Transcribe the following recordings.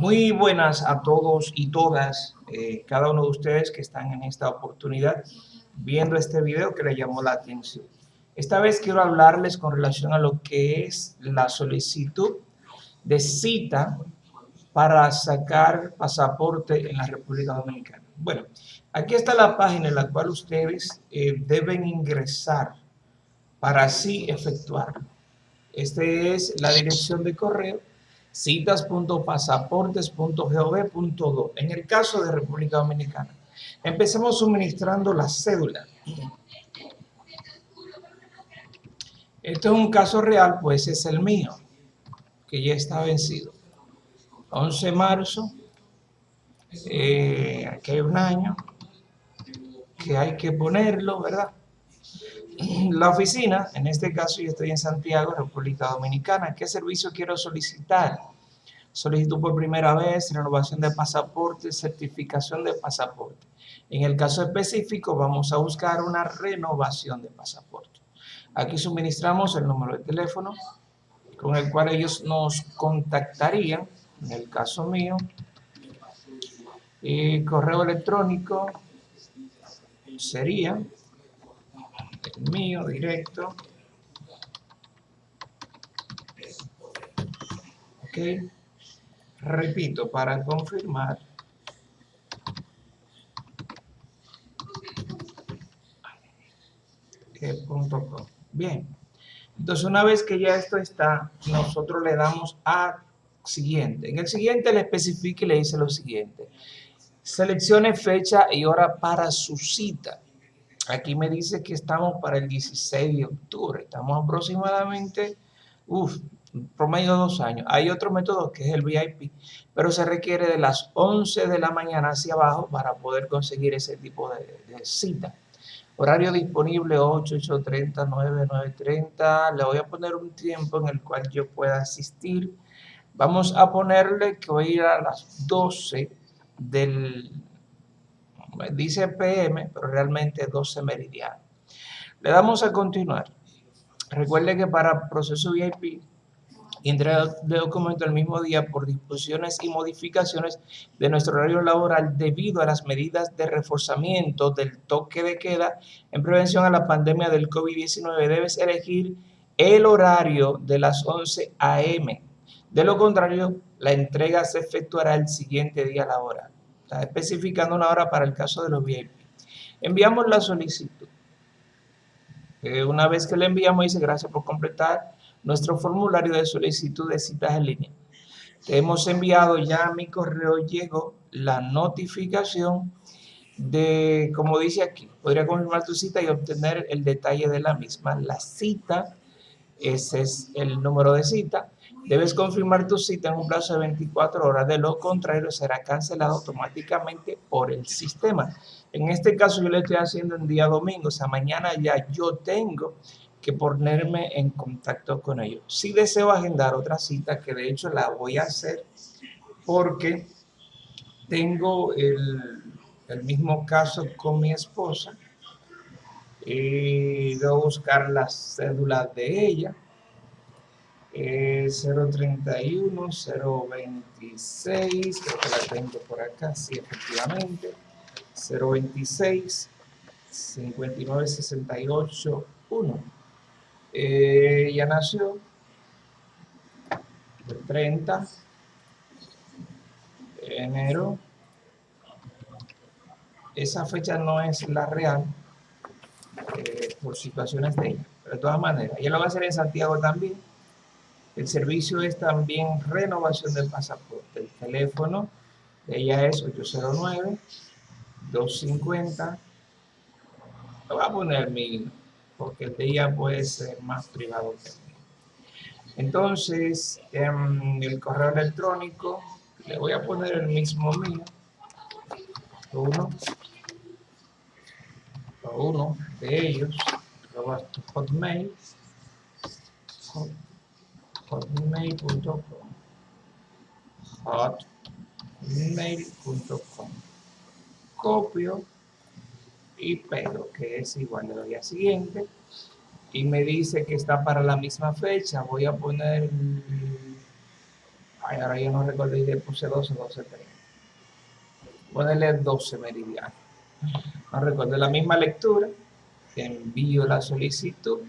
Muy buenas a todos y todas, eh, cada uno de ustedes que están en esta oportunidad viendo este video que le llamó la atención. Esta vez quiero hablarles con relación a lo que es la solicitud de cita para sacar pasaporte en la República Dominicana. Bueno, aquí está la página en la cual ustedes eh, deben ingresar para así efectuarlo. Esta es la dirección de correo citas.pasaportes.gov.do en el caso de República Dominicana. Empecemos suministrando la cédula. Este es un caso real, pues es el mío, que ya está vencido. 11 de marzo, eh, aquí hay un año, que hay que ponerlo, ¿verdad? La oficina, en este caso yo estoy en Santiago, República Dominicana. ¿Qué servicio quiero solicitar? Solicitud por primera vez, renovación de pasaporte, certificación de pasaporte. En el caso específico vamos a buscar una renovación de pasaporte. Aquí suministramos el número de teléfono con el cual ellos nos contactarían, en el caso mío, y correo electrónico sería mío directo. Ok. Repito, para confirmar. Bien. Entonces, una vez que ya esto está, nosotros le damos a siguiente. En el siguiente le especifica y le dice lo siguiente. Seleccione fecha y hora para su cita. Aquí me dice que estamos para el 16 de octubre. Estamos aproximadamente, uff, promedio dos años. Hay otro método que es el VIP, pero se requiere de las 11 de la mañana hacia abajo para poder conseguir ese tipo de, cita. Horario disponible 8, 8.30, 9, 9.30. Le voy a poner un tiempo en el cual yo pueda asistir. Vamos a ponerle que voy a ir a las 12 del dice PM, pero realmente 12 meridianos. Le damos a continuar. Recuerde que para proceso VIP, entrega de documento el mismo día por disposiciones y modificaciones de nuestro horario laboral debido a las medidas de reforzamiento del toque de queda en prevención a la pandemia del COVID-19. Debes elegir el horario de las 11 a.m. De lo contrario, la entrega se efectuará el siguiente día laboral. Está especificando una hora para el caso de los VIP. Enviamos la solicitud. Eh, una vez que le enviamos, dice gracias por completar nuestro formulario de solicitud de citas en línea. Te hemos enviado ya a mi correo, llegó la notificación de, como dice aquí, podría confirmar tu cita y obtener el detalle de la misma. La cita, ese es el número de cita, Debes confirmar tu cita en un plazo de 24 horas, de lo contrario será cancelado automáticamente por el sistema. En este caso yo le estoy haciendo en día domingo, o sea, mañana ya yo tengo que ponerme en contacto con ellos. Si deseo agendar otra cita, que de hecho la voy a hacer porque tengo el, mismo caso con mi esposa y voy a buscar la cédula de ella 031, 026, creo que la tengo por acá, sí, efectivamente, 026, 59, 68, 1. ya nació. El 30 de enero. Esa fecha no es la real eh, por situaciones de ella, pero de todas maneras, ella lo va a hacer en Santiago también el servicio es también renovación del pasaporte. El teléfono de ella es 809-250. Lo voy a poner mi, porque el de ella puede ser más privado que mío. Entonces, en el correo electrónico, le voy a poner el mismo mío. Uno. Uno de ellos. Hotmail hotmail.com hotmail.com copio y pego que es igual le doy a siguiente y me dice que está para la misma fecha voy a poner Ay, ahora yo no recuerdo y le puse 12, 12, 30. Ponerle 12 meridianos. No recuerdo la misma lectura. Envío la solicitud.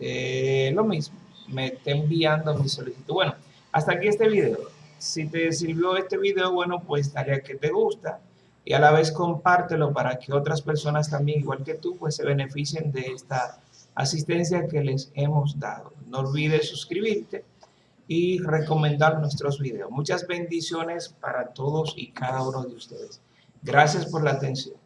Eh, lo mismo. Me está enviando mi solicitud. Bueno, hasta aquí este video. Si te sirvió este video, bueno, pues dale a que te gusta y a la vez compártelo para que otras personas también, igual que tú, pues se beneficien de esta asistencia que les hemos dado. No olvides suscribirte y recomendar nuestros videos. Muchas bendiciones para todos y cada uno de ustedes. Gracias por la atención.